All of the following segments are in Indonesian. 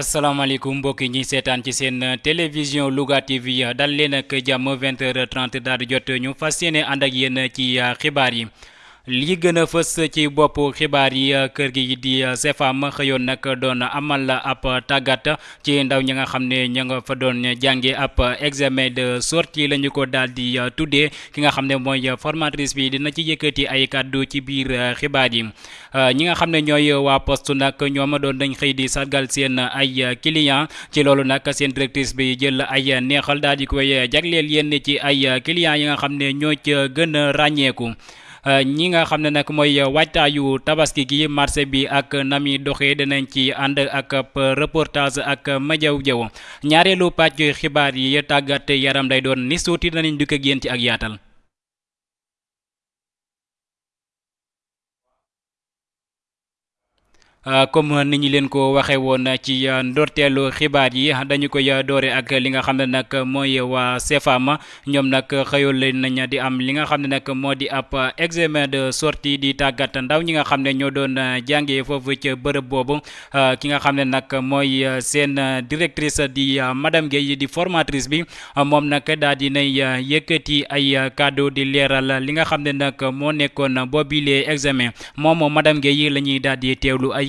asalaamaaleykum mbokk yi ñuy seetaan ci seen télévision Louga TV dal leen ak jàmm 20h30 daal di jot ñu fas yéene ànd ak yéen ci xibaar yi. Li gën a fës ci bopp xibaar yi kër gi di CFAM xëyoon nag doon amal ab tàggat ci ndaw ñi nga xam ne ña nga fa doon jànge ab examen de sortie la ñu ko daal di ki nga xam ne mooy formatrice bi dina ci yëkkati ay kàddu ci biir xibaar yi. Ñi nga xam ne ñooy waa poste nag ñoom doon dañ xëy di sargal seen ay client. Ci loolu nag seen directrice bi jël ay neexal daal di koy jagleel yenn ci ay clients yi nga xam ne ñoo ca gën a ràññeeku. Ñi nga xam ne nag mooy waajtaayu tabaski gi marché bi ak nami doxee dinañ ci ànd ak reportage ak Madiaw Diaw ñaareelu pàcc xibaar yi tàggat yaram lay doon ni suuti danañ dukk ak yéen ci ak yaatal. Comme ni ñu leen ko waxee woon ci ndorteelu xibaar yi dañu koy doore ak li nga xam ne nag mooy waa CFAM ñoom nag xëyoon leen nañ di am li nga xam ne nag moo di ab examen de sortie di tàggat ndaw ñi nga xam ne ñoo doon jàngee foofu ca bërëb boobu ki nga xam ne nag mooy seen directrice di madame Guèye di formatrice bi moom nag daal di nay yëkkati ay kàddu di leeral li nga xam ne nag moo nekkoon boobilee examen moom madame Guèye la ñuy daal di teewlu ay.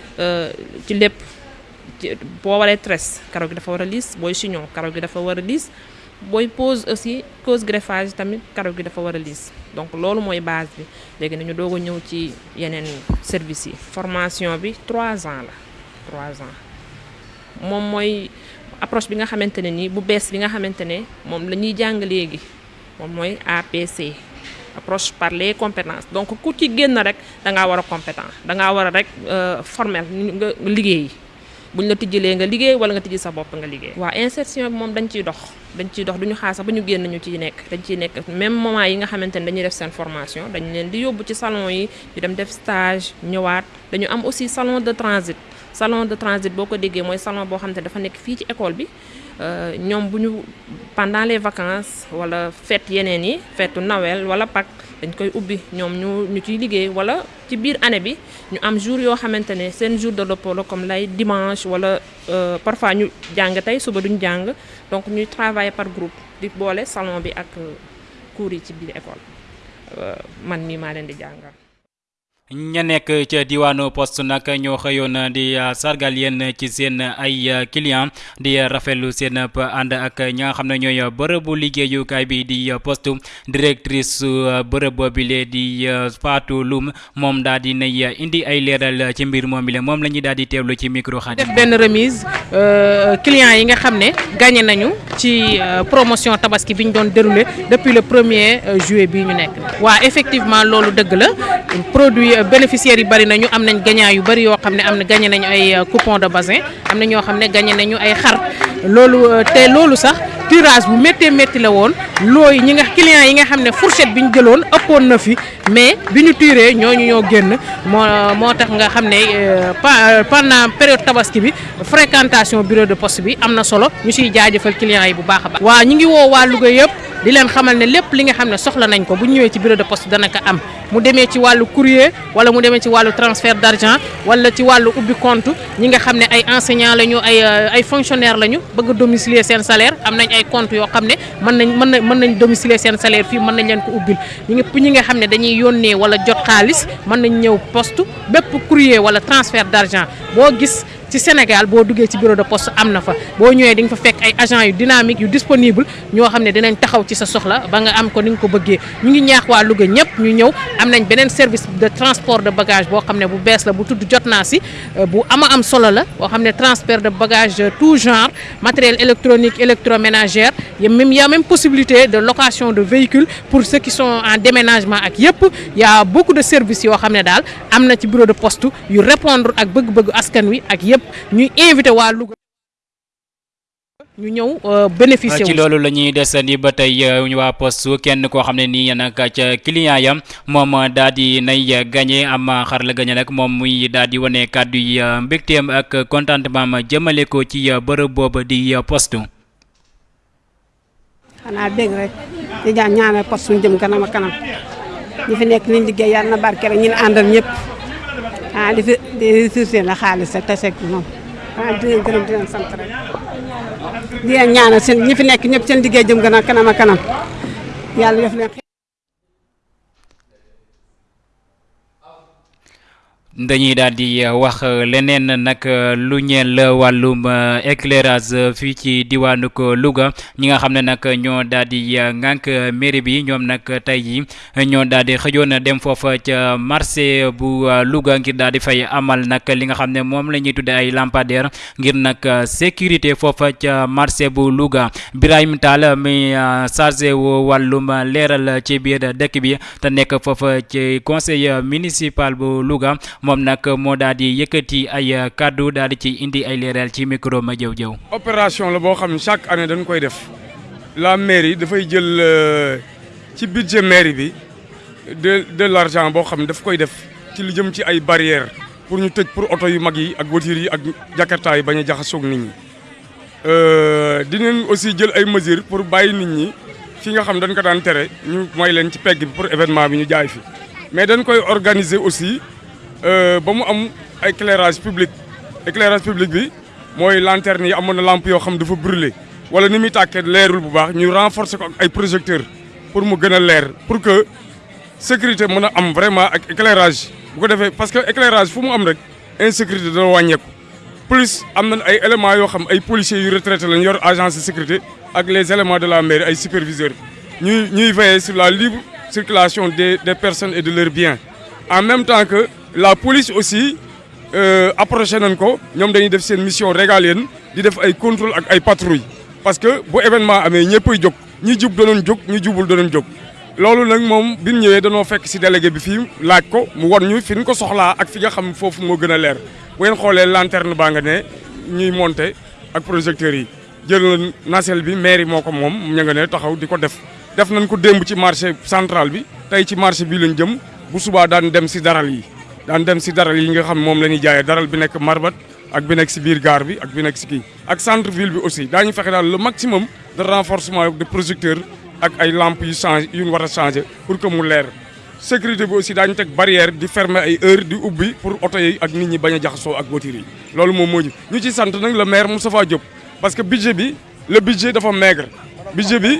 ci lépp boo waree tresse karaw gi dafa war a liis booy chignon karaw gi dafa war a liis booy pose aussi pose greffage tamit karaw gi dafa war a liis. Donc loolu mooy base bi. Léegi nañu doog a ñëw ci yeneen services yi. Formation bi trois ans la trois ans. Moom mooy approche bi nga xamante ne nii bu bees bi nga xamante ne moom la ñuy jàng léegi moom mooy APC approche par les compétences donc ku ci génn rek da ngaa war a compétent. Da ngaa war a rek formel. Nga liggéey. Buñ la tijjilee nga liggéey wala nga tijji sa bopp nga liggéey. waaw insertion bi moom dañ ciy dox. Dañ ciy dox. Duñu xaar sax ba ñu génn ñu ciy nekk. Dañ ciy nekk même moment yi nga xamante ne dañuy def seen formation dañ leen di yóbbu ci salon yi ñu dem def stage ñëwaat. Dañu am aussi salon de transit. Salon de transit boo ko déggee mooy salon xamante ne dafa nekk fii ci école bi. Ñoom bu ñu pendant les vacances wala fête yeneen yi fêtu Noël wala Pâques dañ koy ubbi. Ñoom ñu ñu ciy liggéey wala ci biir année bi ñu am jour yoo xamante ne seen jour de repos comme lay dimanche wala parfois ñu jàng tey suba duñu jàng. Donc ñuy travailler par groupe di boole salon bi ak cours yi ci biir école. Man mii maa leen di jàngal. Ña nekk ca diwaanu poste di sargal yéen ci seen ay client di rafetlu seen ànd ak ñi nga xam ne ñooy bërëbu liggéeyukaay bi di poste directrice bërëb boobile di Fatou Loum moom daal di nay indi ay leeral ci mbir moom bi la moom la ñuy di ci micro xarit. def remise clients yi nga gagné nañu ci promotion tabaski bi doon depuis le premier juillet bii ñu nekk. waa effectivement loolu la produit. Bénéficiaires yi bari nañu am nañ gagnant yu bari yoo xam ne am na gagné nañu ay coupon de bassin am na ñoo xam ne gagné nañu ay xar. Loolu te loolu sax tirage bu méttee métti la woon. Looy ñi nga clients yi nga xam ne fourchette bi ñu jëloon ëppoon na fi mais bi ñu tiré ñooñu ñoo génn. Moo moo tax nga xam ne pendant période tabaski bi fréquentation bureau de poste bi am na solo. Ñu siy jaajëfal clients yi bu baax a baax. waa ñu ngi woo waa Louga yëpp. Di leen xamal ne lépp li nga xam ne soxla nañ ko bu ñu ñëwee ci bureau de poste dana ko am mu demee ci wàllu courrier wala mu demee ci wàllu transfert d' argent wala ci wàllu ubbi compte ñi nga xam ne ay enseignant lañu ay ay fonctionnaire lañu bëgg a domicilier seen salaire. Am nañ ay compte yoo xam ne mën nañ mën nañ mën nañ domicilier seen salaire fii mën nañ leen ko ubbil. Ñi nga ñi nga xam ne dañuy yónnee wala jot xaalis mën nañ ñëw poste bépp courrier wala transfert d' argent boo gis ci Sénégal boo duggee ci bureau de poste am na fa. Boo ñëwee di nga fa fekk ay agents yu dynamique yu disponible ñoo xam ne dinañ taxaw ci sa soxla ba nga am ko ni nga ko bëggee. Ñu ngi ñaax waa Louga ñëpp ñu ñëw. Am nañ beneen service de transport de bagage boo xam ne bu bees la bu tudd jot naa si. Bu ama am solo la boo xam ne transfert de bagage tout genre matériel électronique électroménager y a même y a même possibilité de location de véhicules pour ceux qui sont en déménagement ak yëpp. Y a beaucoup de services yoo xam ne daal am na ci bureau de poste yu répondre ak bëgg-bëggu askan wi ak yëpp ñuy invité waa Louga ñu ñëw bénéficier ci loolu la ñuy desandi ba tey waa poste kenn koo xam ne nii nag ca client yam moom daal di nay gagné am xar la gagné nag moom muy daal di wane kàddu yi mbégteem ak contentement ma jëmale ko ci bërëb boobu di poste. xanaa dégg rek di ñaan ñaanal poste suñu jëm kanam kanam. Ñi fi nekk liñ liggéey yàlla na barke rek ñu ne àndal ñëpp ah di di la xaalis rek te sekk moom ah di leen gërëm di leen sant rek. di leen ñaanal seen ñi fi nekk ñëpp seen liggéey jëm gën a kanam a kanam yàlla def leen dañuy daal di wax leneen nag lu ñeel wàllum éclairage fii ci ko Louga. Ñi nga xam ne nag ñoo daal di ngànk mairie bi. Ñoom nag tey jii ñoo daal di dem foofa ca marché bu Louga ngir daal fay amal nag li nga xam ne moom la ñuy tuddee ay lampadaire ngir nag sécurité foofa ca marché bu Louga. Birahim Tall mi chargé wu wàllum leeral ci biir dëkk bi te nekk foofa ci conseil municipal bu Louga. Moom nag moo daal di yëkkati ay kàddu daal di ci indi ay leeral ci micro ma jëw jëw. Opération la boo xam ne chaque année dañ koy def. La mairie dafay jël ci budget mairie bi de de l' argent boo xam ne daf koy def ci lu jëm ci ay barrières pour ñu tëj pour oto yu mag yi ak voitures yi ak jakarta yi bañ a jaxasoog nit ñi. Dinañ aussi jël ay mesures pour bàyyi nit ñi fi nga xam dañ ko daan tere ñu may leen ci pegg bi pour événement bi ñu jaay fi. Mais dañ koy organiser aussi ba mu am éclairage public. Éclairage public bi mooy lanterne yi amoon na lampe yoo xam dafa brûler wala ni muy renforcer projecteurs pour mu gën leer pour que sécurité mën a am vraiment éclairage. Parce que éclairage fu mu am rek insécurité dana wàññeeku. Plus am nañ ay éléments yoo policiers yu retraité lañ agence de sécurité ak les éléments de la mairie ay superviseurs. Ñuy ñuy veiller sur la libre circulation des personnes et de leurs biens. En même temps que la police aussi approché nañ ko. Dañuy def mission régalienne di def ay contrôle patrouille parce que bu événement amee ñëppay jóg. Ñi jub danoon jóg ñi jubul danoon jóg. Loolu nag moom bi ñu ñëwee fekk si délégué bi fii laaj ko mu won ñu fi ñu ko soxlaa ak fi nga xam foofu moo gën a bu ngeen lanterne baa nga ñuy monter ak projecteurs yi. Jël na nacelle bi mairie moo ko ña nga ne taxaw marché central bi. Marché lañ jëm. Bu daan dem daan dem si daral yi nga xam moom la ñuy jaayee daral bi nekk marbat ak bi nekk si biir gare bi ak bi nekk si kii. Ak centre ville bi aussi daañu fexe daal le maximum de renforcement de projecteurs ak ay lampes yu changé yu ñu war a changé pour que mu leer. Sécurité bi aussi daañu teg barrière di fermer ay heure di ubbi pour oto yi ak nit ñi bañ a jaxasoo ak voiture loolu moom moo ñu ñu ci sant nag le maire Moustapha Diop parce que budget bi le budget dafa maigre. Budget bi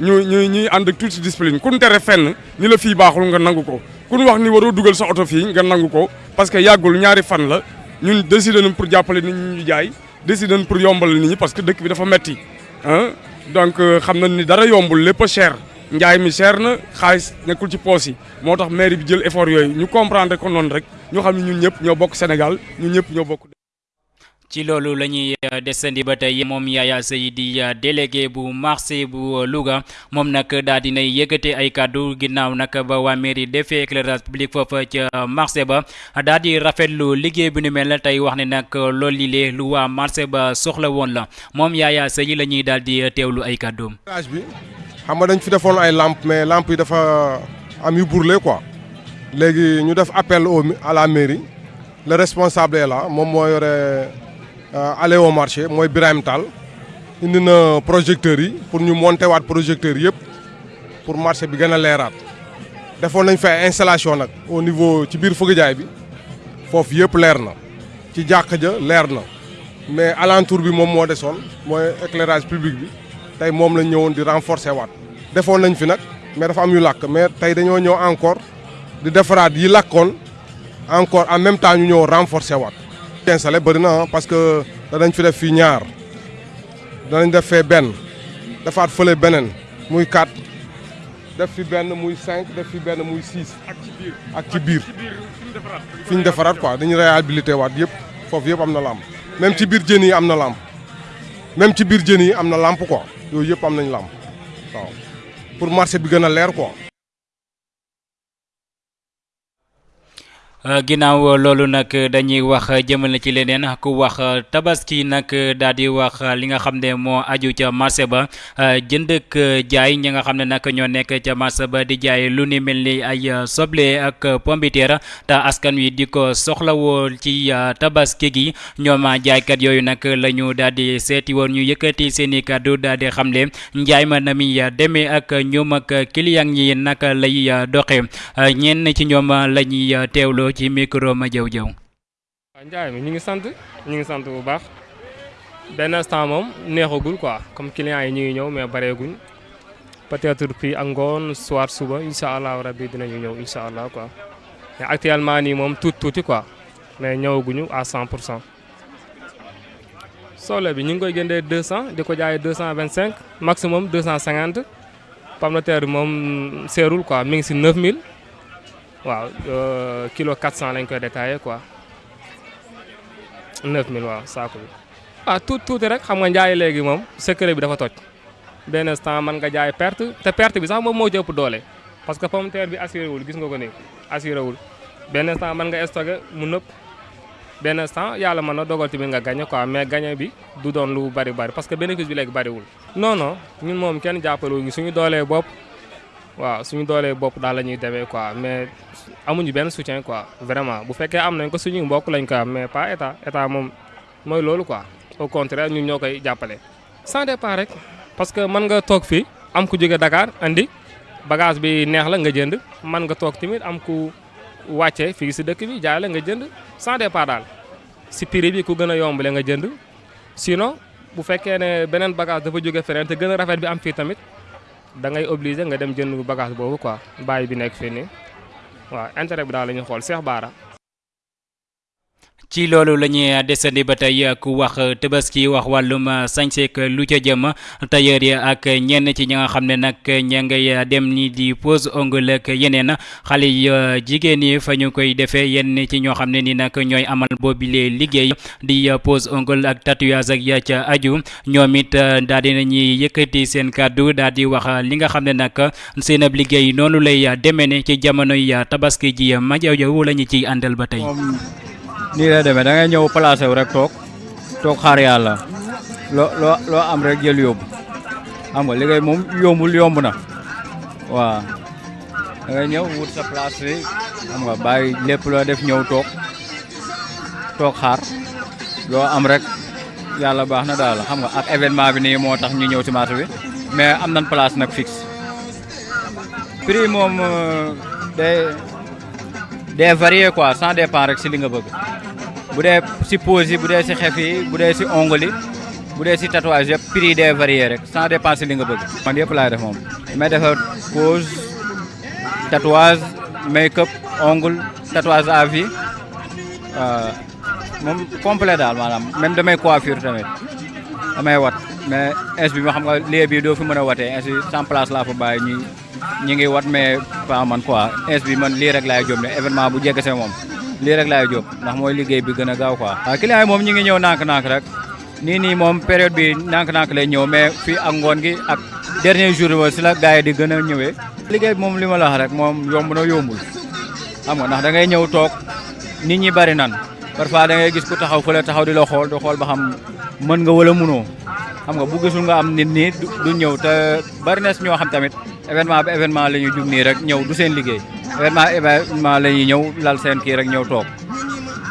ñu ñu ñuy ànd ak toute discipline. Kun tere fenn ni la fii baaxul nga nangu kun wax ni waroo dugal sa oto fii nga nangu ko parce que yàggul ñaari fan la. Ñun décidé nañ pour jàppale nit ñi ñu jaay décidé nañ pour yombal nit ñi parce que dëkk bi dafa metti ah donc xam nañ ni dara yombul lépp cher. Njaay mi cher na xaalis nekkul ci poos yi. Moo tax mairie bi jël effort yooyu. Ñu comprendre ko noonu rek. Ñu xam ne ñun ñëpp ñoo bokk Sénégal ñun ñëpp ñoo bokk. Ci loolu la ñuy desandi ba tey moom Yaya Seye di délégué bu marché bu Louga moom nag daal dinay yëkkate ay kàddu ginnaaw nag ba waa mairie defee éclairage public foofa ca marché ba daal di rafetlu liggéey bi nu mel tey wax ne nag loolu lii lu waa marché ba soxla woon la moom Yaya Seye la ñuy daal di ay kàddoom. bi xam dañ fi defoon ay lampe mais lampe yi dafa am yu brûlé quoi léegi ñu def appel au à la mairie le responsable est moom moo yore. Aller au marché mooy Birahim Tall. Indi na pour ñu monter waat projecteurs yëpp pour marché bi gën a leeraat. Defoon nañ fa installation au niveau ci biir fëgg jaay bi. Foofu yëpp mais alentour bi moom éclairage public bi. Di renforcer mais dafa am yu mais encore encore en même temps ñu installé bëri na parce que danañ fi def fii ñaar. Danañ def fee benn. Defaat fële beneen. Muy quatre. Def fi benn muy cinq def fi benn muy six. Ak ci biir. Ak ci biir. Fi ñu defaraat. Quoi. Dañu réhabilité waat yëpp foofu yëpp am na lampe même ci biir jën yi am na lampe même ci biir jën yi am na lampe quoi. Yooyu yëpp am nañ lampe waaw. Pour marché bi gën a leer quoi ginnaaw loolu nag dañuy wax jëmale ci leneen ku wax tabaski nag daal wax li nga xam ne moo aju ca marché ba jënd ak jaay ñi nga xam ne nag ñoo nekk ca marché ba di jaay lu ni mel ni ay soble ak pombiteer te askan wi di ko soxlawoo ci tabaski gi ñoom jaaykat yooyu nag la ñu daal di woon ñu yëkkati seen i kàddu xamle njaay ma na mi demee ak ñoom ak client yi naka lay doxe ñenn ci ñoom la ñuy ci micro ma jëw waaw njaay mi ñu ngi sant ñu ngi sant bu baax. Benn instant moom neexagul quoi comme clients yi ñu ngi ñëw mais bareeguñ. Peut-être puis ak ngoon soir suba incha allah rabbi dinañu ñëw incha allah quoi. Mais actuellement nii moom tuuti tuuti quoi mais ñëwaguñu à 100 pour cent. Soble bi ñu ngi koy jëndee 200 di ko jaayee 225 maximum 250 pomme de terre moom seerul quoi mi ngi si 9000. Waaw kilo 400 lañ koy détaillé quoi 9000 waaw saako bi. ah tuuti tuuti rek xam nga njaay léegi moom secret bi dafa toj benn instant mën jaay perte te perte bi sax moom moo ci doole parce que pomme de bi assuré wul gis nga ko nii assuré wul benn instant mën nga stocké mu nëpp benn instant yàlla mën na dogal tamit nga gagné quoi mais gagné bi du doon lu bari bari parce que bénéfice bi léegi bariwul. non non ñun moom kenn jàppale ñu suñu doolee bopp. Waaw suñu doolee bopp daal la ñuy demee quoi mais amuñu benn soutien quoi vraiment bu fekkee am nañ ko suñu mbokk lañ koy am mais pas état état moom mooy loolu quoi au contraire ñun ñoo koy jàppale. sans départ rek parce que mën nga toog fii am ku jóge Dakar andi bagage bi neex la nga jënd mën nga toog tamit am ku wàcce fii si dëkk bi jaay la nga jënd sans départ daal si prix bi ku gën a yombale nga jënd sinon bu fekkee ne beneen bagage dafa jóge feneen te gën rafet bi am fii tamit. Da ngay obligé nga dem jënd bagage boobu quoi bàyyi bi nekk fii nii waaw intérêt bi daal la ñuy xool Cheikh Bara. Ci loolu la ñuy desandi ku wax tabaski wax wàllum sañseek lu ca jëm tailleur yi ak ñenn ci ñi nga xam ne nag dem ni di pose ongle ak yeneen xale yi yi fa koy defee yenn ci ñoo xam ni nag ñooy amal boobile liggéey di pose ongle ak tatouage ak ya ca aju ñoom it daal di nañuy yëkkati seen kàddu daal di wax li nga xam ne nag seen ab liggéey noonu lay demee ne ci jamonoy tabaski ji jaw. Nii lay demee da ngay ñëw placé wu rek toog toog xaar yàlla loo loo loo am rek jël yóbbu xam nga liggéey moom yombul yomb na. Waaw da ngay ñëw wut sa place bi xam nga bàyyi lépp loo def ñëw toog toog xaar loo am rek yàlla baax na daal xam nga ak événement bi nii moo tax ñu ñëw ci marché bi. Mais am nañ place nag fixe prix moom day day varié quoi sans dépend rek si li nga bëgg. Bu dee si pose yi bu dee si xef yi bu dee si ongle yi bu dee si tatouage yëpp prix yi day varié rek sans dépend si li nga bëgg. Man yëpp laay def moom. May defar pose tatouage make up ongle tatouage à vie moom complet daal maanaam. Même damay coiffure tamit damay wat. Mais ins bi ma xam nga lieu bi doo fi mën a watee sans place laa fa bàyyi ñi ñi ngi wat mais pas man quoi. Ins bi man lii rek laay jóob ne événement bu jegesee moom lii rek laay jóob ndax mooy liggéey bi gën gaaw quoi. Client yi ñi ngi ñëw nànk-nànk rek. Nii nii moom période bi nànk-nànk lay ñëw mais fii ak ngoon gi ak dernier jour ba si la gars yi di gën a ñëwee. Liggéey bi moom li ma la wax rek moom yomb na yombul. Xam nga ndax da ngay ñëw toog nit ñi bari nan. Parfois da ngay gis ku taxaw fële taxaw di la xool di xool ba xam mën nga wala mënoo xam nga bu gisul nga am nit ñi du ñëw te bari na ñoo xam tamit événement ba événement la ñuy nii rek ñëw du seen liggéey. Événement événement la ñuy ñëw lal seen kii rek ñëw toog.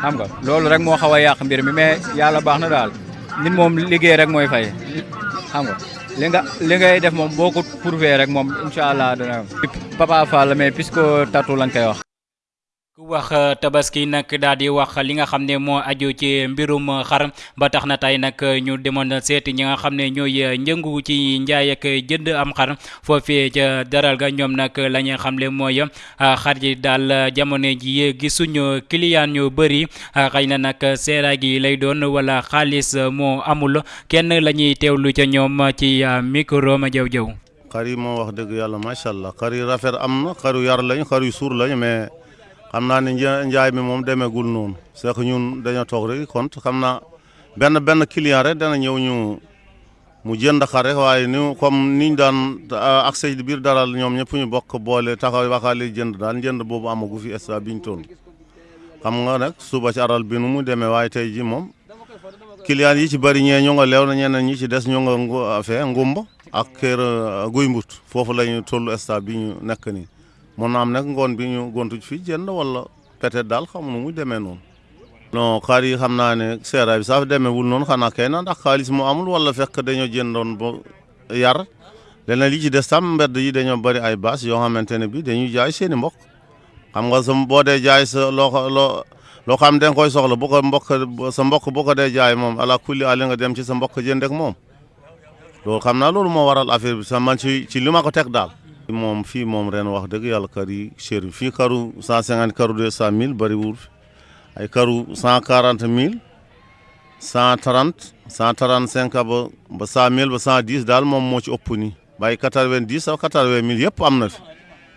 Xam nga loolu rek moo xaw a yàq mbir mi mais yàlla baax na daal. Nit moom liggéey rek mooy fay. Xam nga li nga li ngay def moom boo ko prouvé rek moom incha allah dana Papa Fall mais puisque tatu lañ koy wax. Ku wax tabaski nag daal di wax li nga xam ne moo aju ci mbirum xar. Ba tax na tey nag ñu demoon seeti ñi nga xam ne ñooy njëngu ci njaay ak jënd am xar. Foofee ca daral ga ñoom nag la ñu xamle mooy xar ji daal jamono ji gisuñu client yu bëri xëy na nag seera gi lay doon wala xaalis moo amul. Kenn la ñuy ca ñoom ci micro ma jëw jëw xar yi moo wax dëgg yàlla macha allah. Xar yi rafet am yar lañ xar yu suur lañ mais xam naa ne njaay mi moom demeegul noonu. C'est que ñun dañoo toog rek kont xam naa benn benn client rek dana ñëw ñu mu jënd xar rek waaye ni comme niñ daan accès biir daral ñoom ñëpp ñu bokk boole taxaw waxaale jënd daal jënd boobu amagu fi instant biñ toll. Xam nga nag suba ci aral bi nu mu demee waaye tey ji moom client yi ci bëri ñee ñu nga leew na ñeneen ñi ci des ñu nga fee ngumba ak kër guy mbut foofu la ñu toll instant bi ñu nekk nii. Na am nag ngoon bi ñu gontu fii jënd wala peut-être daal xamu nu muy demee noonu. non xar yi xam naa ne seeraay bi sax demeewul noonu xanaa kay na ndax xaalis mu amul wala fekk dañoo jëndoon ba yar leneen li ci des tam mbedd yi dañoo bëri ay bâche yoo xamante ne bi dañuy jaay seen i mbokk xam nga sa boo dee jaay sa loo loo loo xam da koy soxla bu ko mbokk sa mbokk bu ko dee jaay moom ala kulli ali nga dem ci sa mbokk jënd ak moom loolu xam naa loolu waral affaire bi sax man ci ci li ma ko teg daal. Moom fii moom ren wax dëgg yàlla kar yi cher yi karu cent cinquante karu deux cent mille bëriwul ay karu cent quarante mille cent trente cent trente cinq ba ba cent mille ba cent dix daal moom moo ci ëpp nii. Bàyyi quatre vingt ak quatre vingt mille fi.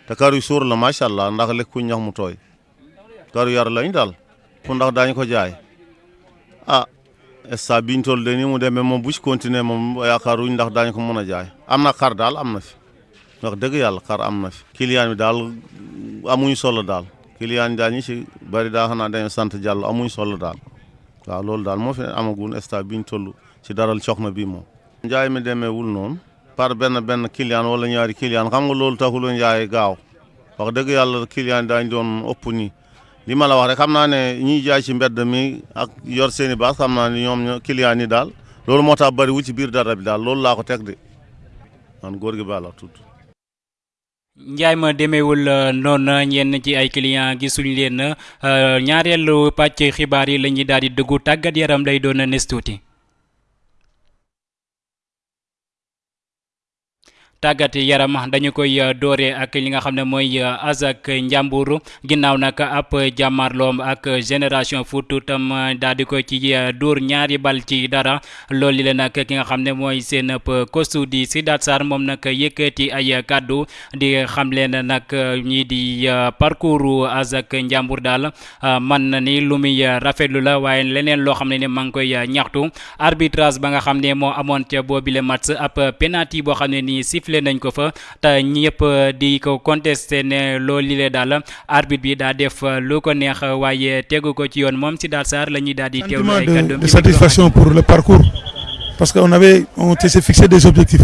Te karu yu la macha allah ndax lekkuñ ñax mu tooy. Karu yar lañ daal pour ndax daañu ko jaay. Ah instant biñ toll de ni mu demee moom bu ci continuer moom yaakaaruñ ndax daañu ko mën jaay. Am xar daal am fi. Wax dëgg yàlla xar am na fi client bi daal amuñ solo daal client yi daal ñi ci bari daa xanaa dañoo sant jàll amuñ solo daal waaw loolu daal moo fi amagul instant biñ toll ci daral coxna bi moom njaay mi demeewul noonu par benn benn client wala ñaari client xam nga loolu taxul njaay gaaw wax dëgg yàlla client daañ doon ëpp nii li ma la wax rek xam naa ne ñiy jaay ci mbedd mi ak yor seeni baas xam naa ne ñoom client yi daal loolu moo tax bari wu ci biir dara bi daal loolu laa ko teg de. Man góor gi baa la tudd njaay ma demeewul noonu ñenn ci ay client gisuñ leen ñaareelu pàcc xibaar yi la ñuy daal di dugg tàggat yaram lay doon nes tàggat yaram dañu koy doore ak li nga xam ne mooy Azak Njàmbur ginnaaw nag ab jàmmarloom ak génération foot tam daal di ko ci dóor ñaari bal ci dara. Loolu la nag ki nga xam ne mooy seen kostu di Sidaat Sarr moom nag yëkkati ay kàddu di xam leen nag ñii di parcours Azak Njàmbur daal. Man ni lu muy rafetlu la waaye leneen loo xam ne ne maa ngi koy ñaxtu. Arbitrage ba nga xam ne moo amoon ca match ab penalty boo xam ne nii sifflé nañ ko fa. Te ñëpp di ko contesté ne loolu li daal arbitre bi daa def lu ko neex waaye tegu ko ci yoon moom si daal Sarr la ñuy daal di teewlu ay kàddoom de satisfaction pour le parcours. Parce que on avait on s'est fixé des objectifs.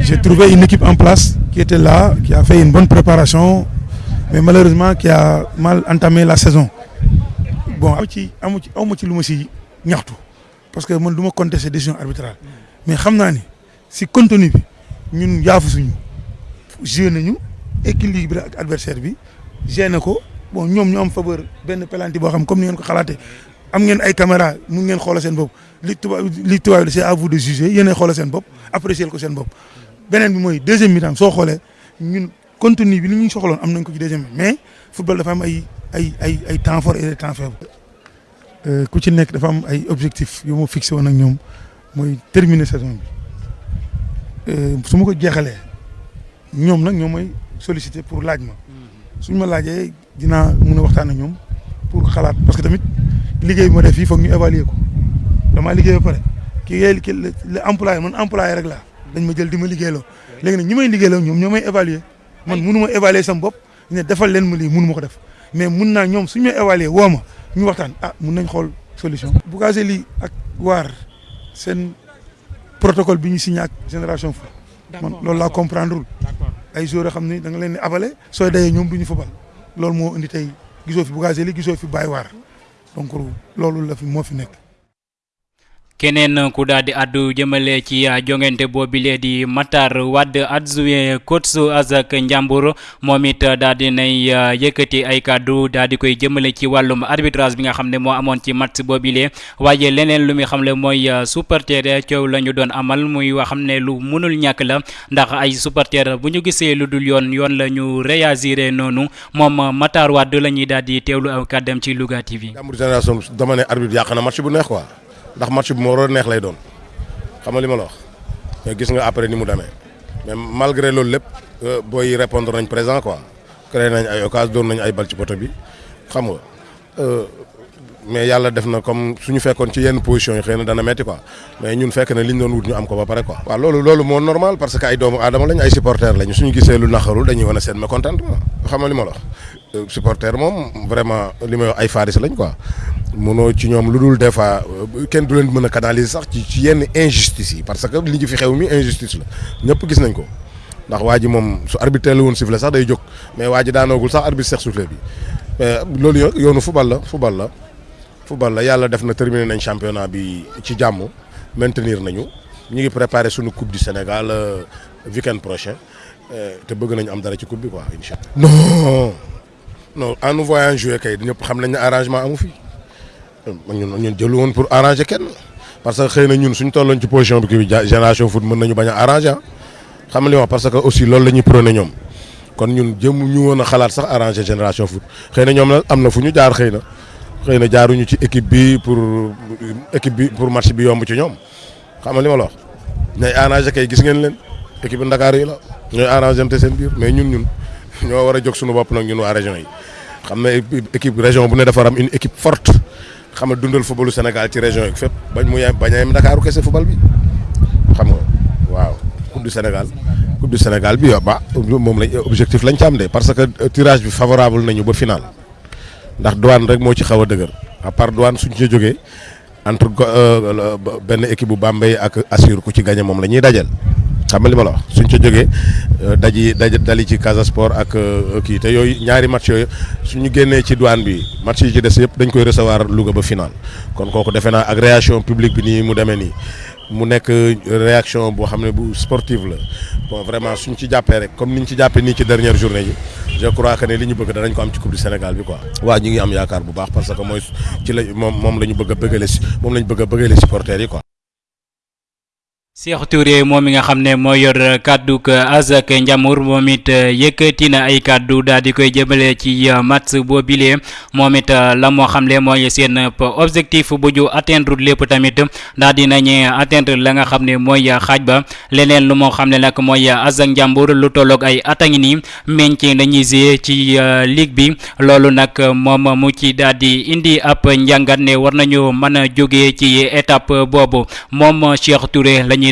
J'ai trouvé une équipe en place qui était là qui a fait une bonne préparation mais malheureusement qui a mal entamé la saison. Bon amu ci amu ci amu ci lu ma si ñaxtu. Parce que man du ma contester décision arbitrale. Mais xam naa ni si contenu bi ñun yaafu suñu joué nañu équilibre ak adversaire bi gêné ko bon ñoom ñu am faveur benn pelanti boo xam comme ni ngeen ko xalaatee am ngeen ay caméra mun ngeen xoolal seen bopp li tubaab li tubaab c'est à vous de juger yéenay xoolal seen bopp apprécier ko seen bopp. beneen bi mooy deuxième mi-temps soo xoolee ñun contenu bi li ñuy soxloon am nañ ko ci deuxième mais football dafa am ay ay ay ay temps fort et temps faibles. ku ci nekk dafa am ay objectifs yu ma fixé woon ak ñoom mooy terminer saison bi. Su ma ko jeexalee ñoom nag ñoom mooy solliciter pour laaj ma. Suñ ma laajee dinaa mun a waxtaan ak ñoom pour xalaat parce que tamit liggéey ma def fii foog ñu évaluer ko. Damaa liggéey ba pare ki ngay ki le employé man employé rek laa. Dañ ma jël di ma liggéeyloo. Léegi nag ñi may liggéeyloo ñoom ñoo may évaluer. Man munu ma évaluer sama bopp ne defal leen ma lii munu ma ko def. Mais mun naa ñoom suñ may évaluer woo ma ñu waxtaan. Ah mun nañ xool solution. Bougazelli ak Waar. Protocole bi ñu signé ak génération foot. Man loolu laa comprendre ay joueurs yoo xam ne da nga leen di abale sooy dayee ñoom du ñu fubal loolu moo indi tey gisoo fi Bougazelli gisoo fi Baye Waar donc loolu la fi moo fi nekk. Keneen ku daal di addu jëmale ci jongante boobile di Matar Wade adjoint coach Azak Ndiambour moom it daal di nay yëkkati ay kàddu daal di koy jëmale ci wàllum arbitrage bi nga xam ne moo amoon ci match boobile waaye leneen lu muy xam ne mooy supporter coow la ñu doon amal muy wax xam ne lu mënul ñàkk la. Ndax ay supporter bu ñu gisee lu dul yoon yoon la ñu réagir noonu. Moom Matar Wade la ñuy daal di teewlu aw kàddam ci Louga génération dama ne arbitre yàq bu neex quoi. Ndax match bi moo war neex lay doon. Xam nga li ma la wax. Mais gis nga après mais malgré loolu lépp booy répondre nañ présent quoi. Créé nañ ay occasion doon nañ ay bal ci poto bi. Xam nga mais yàlla def na comme suñu fekkoon position quoi. Mais ñun fekk na liñ doon wut ñu am quoi. normal parce que ay supporters lañ. Suñu gisee supporter vraiment li wax ay faris lañ quoi. mënoo ci ñoom lu des fois kenn du leen mën canaliser sax ci ci yenn injustice parce que fi xew mi injustice la. Ñëpp gis nañ ko. Ndax su arbitre mais sax arbitre bi. Loolu yo yoonu football la football la. Football la def na championnat bi ci maintenir nañu. Ñu ngi suñu coupe du Sénégal weekend prochain. Te bëgg am dara ci coupe quoi non non en nous voyant jouer kay ñëpp xam nañ ne arrangement amu fi. ñun ñun jëlu woon pour arranger parce que xëy na ñun suñ tolloon ci bi kii génération foot mën nañu bañ a arranger xam nga li wax parce que aussi loolu la ñuy prôné ñoom. Kon ñun jëm ñu woon a xalaat sax arranger génération foot. Xëy na ñoom la am na fu ñu jaar xëy na. Xëy na jaaruñu ci équipe bi pour équipe bi pour match bi yomb ci ñoom. Xam nga li ma la wax. Ñooy arranger kay gis ngeen leen. Équipe Ndakaar yi la. Ñooy arranger te seen biir. Mais ñun ñun ñoo war a suñu bopp nag ñun waa région yi. Xam ne équipe région bu ne dafa am une équipe forte. xam nga dundal footballu Sénégal ci région yi fépp. Bañ mu yem bañ a football bi. Xam nga waaw. Coupe du Sénégal coupe du Sénégal bi ba moom lañ objectif lañ ci am de parce que tirage bi favorable nañu ba final. Ndax douane rek moo ci xaw a à part douane suñ ci jógee entre benn équipe bu Bambey ak Assur ku ci gagné moom la ñuy dajal xam nga li ma la wax suñ ca jógee daji daj dali ci Casa Sport ak kii te yooyu ñaari match yooyu suñu génnee ci douane bi match yi ci des yëpp dañ koy recevoir Louga ba final kon kooku defe naa ak réaction publique bi nii mu demee nii mu nekk réaction boo xam ne bu sportive la bon vraiment suñ ci jàppee rek comme niñ ci jàppee nii ci dernière journée yi je crois que ne li ñu bëgg danañ ko am ci coupe du Sénégal bi quoi. waaw ñu ngi am yaakaar bu baax parce que mooy ci la moom moom la ñu moom la ñu bëgg a bëggale. Cheikh Touré moom mi nga xam ne moo yor kàddu Azak Ndiambour moom it yëkkati na ay kàddu daal di koy jëmale ci match boobile. Moom it la moo xam ne mooy seen objectif bu ñu atteindre lépp tamit daal di nañu atteindre la nga xam ne mooy xaaj ba. Leneen lu moo xam ne nag mooy Azak Ndiambour lu tolloog ay at a ngi nii maintien dañuy jouer ci ligue bi. Loolu nag moom mu ci daal di indi ab njàngat ne war nañu mën a jógee ci étape boobu. Moom Cheikh Touré lañuy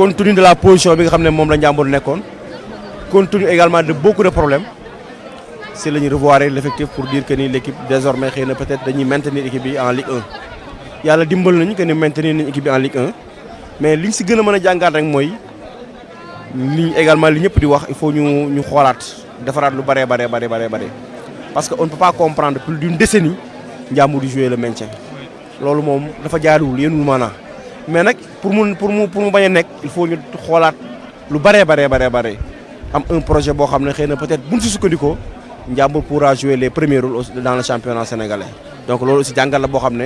compte tenu de la position bi nga xam ne la compte tenu également de beaucoup de problèmes c'est la ñu revoir l'effectif pour dire que l'équipe désormais xëy peut-être dañuy maintenir équipe bi en Ligue 1 yàlla dimbal nañu que ni maintenir nañu équipe bi en Ligue 1 mais liñ si gën a mën a jàngaat également li ñëpp di il faut ñu ñu xoolaat defaraat lu parce que on ne peut pas comprendre plus d'une décennie Ndiambour di jouer le maintien. Loolu moom dafa jaaduwul yéenul maanaa mais nag pour mu pour mu pour mu bañ a il faut ñu xoolaat lu bëree baree baree bare am un projet boo xam ne xëy na peut-être buñ si sukkandikoo Ndiambour pourra jouer les premiers rôles dans le championnat sénégalais. Donc loolu aussi jàngal la boo xam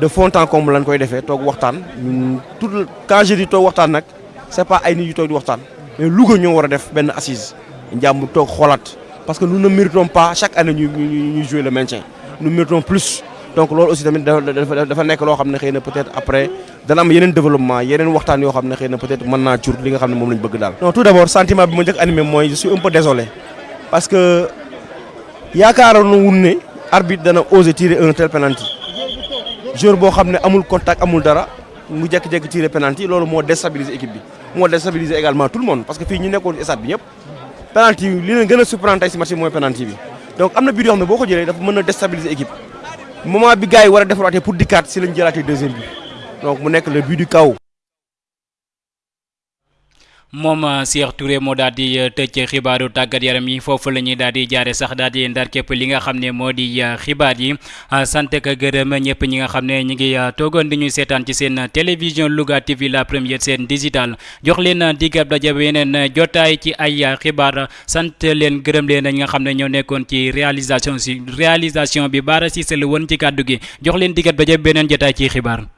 de fond en comble lañ koy defee toog waxtaan. Ñun tout quand je dis toog waxtaan nag c'est pas ay nit yu toog di waxtaan. Mais Louga ñoo war a def benn assise. Ndiambour toog xoolaat. Parce que nous ne méritons pas chaque année ñu ñu jouer le maintien. Nous méritons plus donc loolu aussi tamit dafa ne peut-être après dana am yeneen développement yeneen waxtaan yoo ne xëy peut-être tout d'abord sentiment animé je suis un peu désolé. Parce que yaakaaroon na wun ne arbitre dana oser tirer un tel penalty. Joueur boo xam ne amul contact amul dara mu jékki-jékki tiré penalty déstabiliser équipe bi. Moo déstabiliser également tout le monde. Parce que fii ñu nekkoon stade penalty a penalty donc am ne déstabiliser moment bi gars yi war a defaraatee pour dikkaat si deuxième bi donc mu le but du chaos. Moom Cheikh Touré moo daal di tëj xibaaru tàggat yaram yi. Foofu la ñuy daal di jaare sax daal ndar li nga ne di xibaar yi. Sant ak gërëm ñëpp ñi nga ne ngi toogoon di ñu seetaan ci seen télévision Louga TV la première chaîne digitale. Jox leen digab daje yeneen jotaay ci ay xibaar. Sant leen gërëm leen nga xam ne ñoo nekkoon ci réalisation si réalisation bi. Baara Cissé la woon ci kàddu gi. Jox leen digab daje beneen ci.